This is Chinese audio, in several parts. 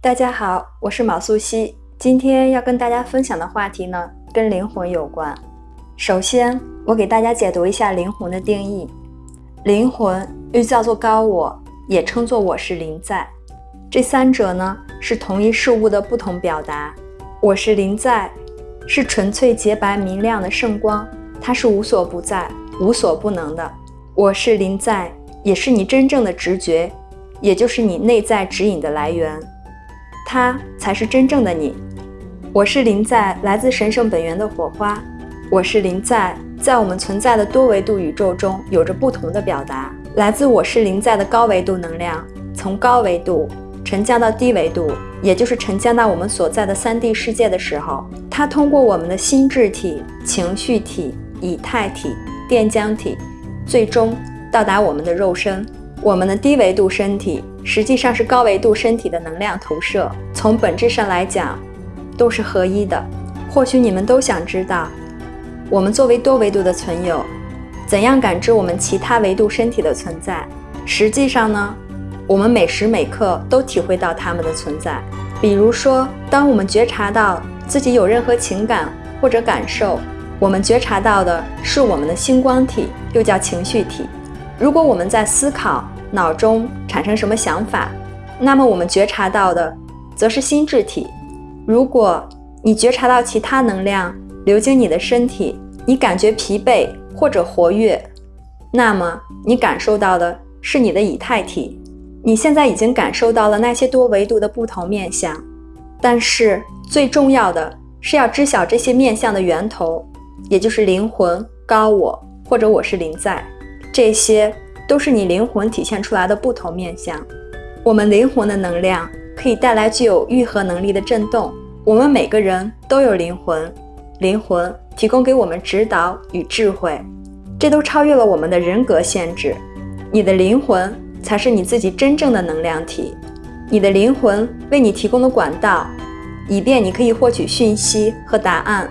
大家好，我是毛素汐。今天要跟大家分享的话题呢，跟灵魂有关。首先，我给大家解读一下灵魂的定义。灵魂又叫做高我，也称作我是灵在。这三者呢，是同一事物的不同表达。我是灵在，是纯粹洁白明亮的圣光，它是无所不在、无所不能的。我是灵在，也是你真正的直觉。也就是你内在指引的来源，它才是真正的你。我是灵在，来自神圣本源的火花。我是灵在，在我们存在的多维度宇宙中有着不同的表达。来自我是灵在的高维度能量，从高维度沉降到低维度，也就是沉降到我们所在的三 D 世界的时候，它通过我们的心智体、情绪体、以太体、电浆体，最终到达我们的肉身。我们的低维度身体实际上是高维度身体的能量投射，从本质上来讲，都是合一的。或许你们都想知道，我们作为多维度的存有，怎样感知我们其他维度身体的存在？实际上呢，我们每时每刻都体会到它们的存在。比如说，当我们觉察到自己有任何情感或者感受，我们觉察到的是我们的星光体，又叫情绪体。如果我们在思考，脑中产生什么想法，那么我们觉察到的则是心智体。如果你觉察到其他能量流经你的身体，你感觉疲惫或者活跃，那么你感受到的是你的以太体。你现在已经感受到了那些多维度的不同面相，但是最重要的是要知晓这些面相的源头，也就是灵魂、高我或者我是灵在。这些都是你灵魂体现出来的不同面相。我们灵魂的能量可以带来具有愈合能力的震动。我们每个人都有灵魂，灵魂提供给我们指导与智慧，这都超越了我们的人格限制。你的灵魂才是你自己真正的能量体，你的灵魂为你提供的管道，以便你可以获取讯息和答案。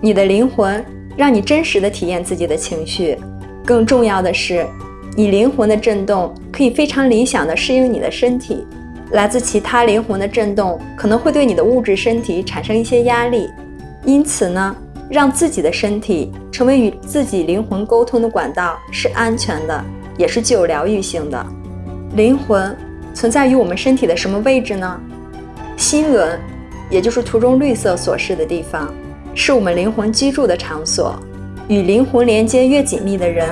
你的灵魂让你真实的体验自己的情绪。更重要的是，你灵魂的震动可以非常理想的适应你的身体。来自其他灵魂的震动可能会对你的物质身体产生一些压力，因此呢，让自己的身体成为与自己灵魂沟通的管道是安全的，也是具有疗愈性的。灵魂存在于我们身体的什么位置呢？心轮，也就是图中绿色所示的地方，是我们灵魂居住的场所。与灵魂连接越紧密的人，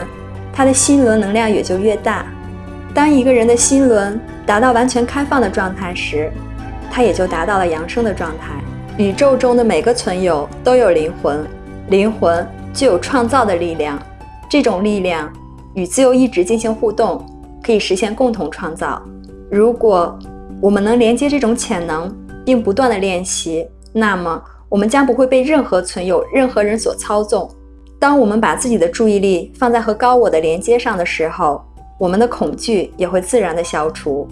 他的心轮能量也就越大。当一个人的心轮达到完全开放的状态时，他也就达到了扬升的状态。宇宙中的每个存有都有灵魂，灵魂具有创造的力量。这种力量与自由意志进行互动，可以实现共同创造。如果我们能连接这种潜能，并不断的练习，那么我们将不会被任何存有、任何人所操纵。当我们把自己的注意力放在和高我的连接上的时候，我们的恐惧也会自然的消除，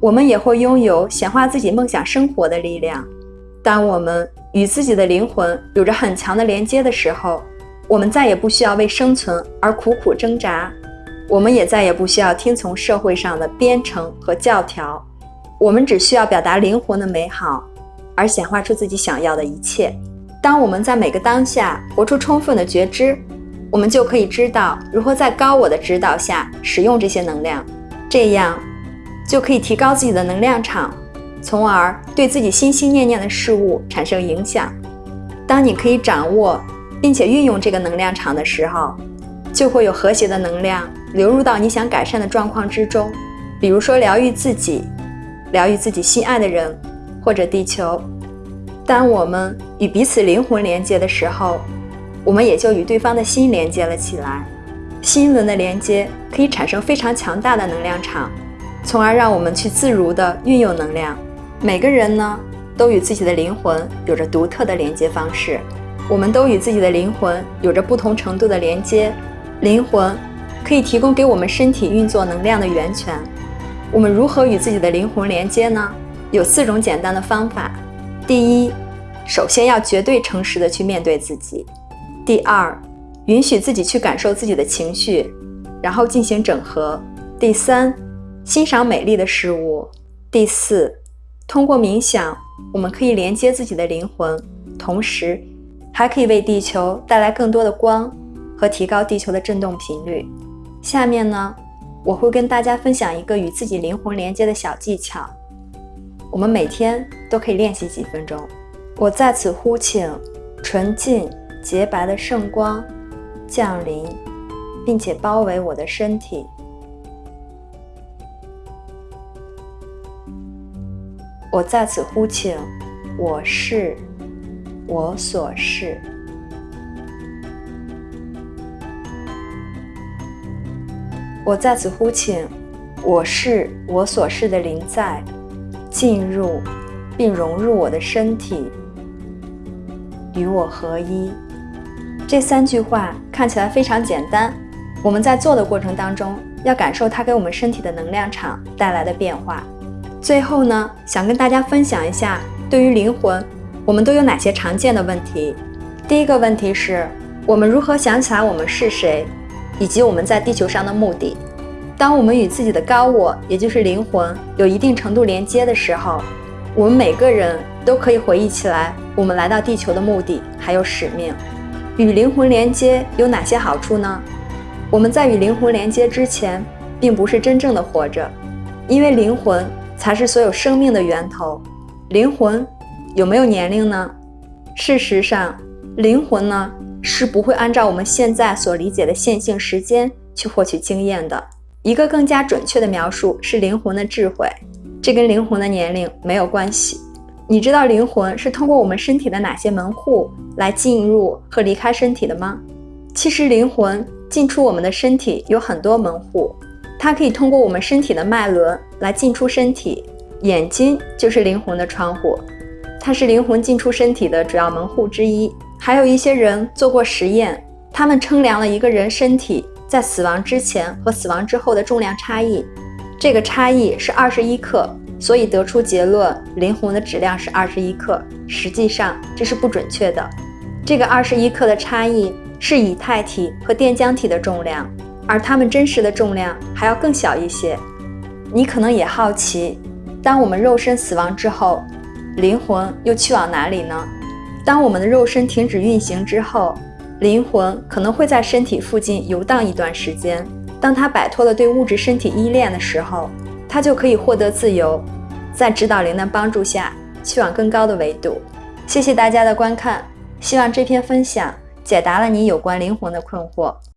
我们也会拥有显化自己梦想生活的力量。当我们与自己的灵魂有着很强的连接的时候，我们再也不需要为生存而苦苦挣扎，我们也再也不需要听从社会上的编程和教条，我们只需要表达灵魂的美好，而显化出自己想要的一切。当我们在每个当下活出充分的觉知，我们就可以知道如何在高我的指导下使用这些能量，这样就可以提高自己的能量场，从而对自己心心念念的事物产生影响。当你可以掌握并且运用这个能量场的时候，就会有和谐的能量流入到你想改善的状况之中，比如说疗愈自己，疗愈自己心爱的人或者地球。当我们与彼此灵魂连接的时候，我们也就与对方的心连接了起来。心轮的连接可以产生非常强大的能量场，从而让我们去自如地运用能量。每个人呢，都与自己的灵魂有着独特的连接方式。我们都与自己的灵魂有着不同程度的连接。灵魂可以提供给我们身体运作能量的源泉。我们如何与自己的灵魂连接呢？有四种简单的方法。第一，首先要绝对诚实的去面对自己；第二，允许自己去感受自己的情绪，然后进行整合；第三，欣赏美丽的事物；第四，通过冥想，我们可以连接自己的灵魂，同时还可以为地球带来更多的光和提高地球的振动频率。下面呢，我会跟大家分享一个与自己灵魂连接的小技巧，我们每天都可以练习几分钟。我在此呼请纯净洁白的圣光降临，并且包围我的身体。我在此呼请，我是我所是。我在此呼请，我是我所是的灵在，进入并融入我的身体，与我合一。这三句话看起来非常简单，我们在做的过程当中，要感受它给我们身体的能量场带来的变化。最后呢，想跟大家分享一下，对于灵魂，我们都有哪些常见的问题？第一个问题是，我们如何想起来我们是谁，以及我们在地球上的目的？当我们与自己的高我，也就是灵魂，有一定程度连接的时候，我们每个人都可以回忆起来我们来到地球的目的还有使命。与灵魂连接有哪些好处呢？我们在与灵魂连接之前，并不是真正的活着，因为灵魂。才是所有生命的源头。灵魂有没有年龄呢？事实上，灵魂呢是不会按照我们现在所理解的线性时间去获取经验的。一个更加准确的描述是灵魂的智慧，这跟灵魂的年龄没有关系。你知道灵魂是通过我们身体的哪些门户来进入和离开身体的吗？其实，灵魂进出我们的身体有很多门户。它可以通过我们身体的脉轮来进出身体，眼睛就是灵魂的窗户，它是灵魂进出身体的主要门户之一。还有一些人做过实验，他们称量了一个人身体在死亡之前和死亡之后的重量差异，这个差异是二十一克，所以得出结论灵魂的质量是二十一克。实际上这是不准确的，这个二十一克的差异是以太体和电浆体的重量。而它们真实的重量还要更小一些。你可能也好奇，当我们肉身死亡之后，灵魂又去往哪里呢？当我们的肉身停止运行之后，灵魂可能会在身体附近游荡一段时间。当他摆脱了对物质身体依恋的时候，他就可以获得自由，在指导灵的帮助下去往更高的维度。谢谢大家的观看，希望这篇分享解答了你有关灵魂的困惑。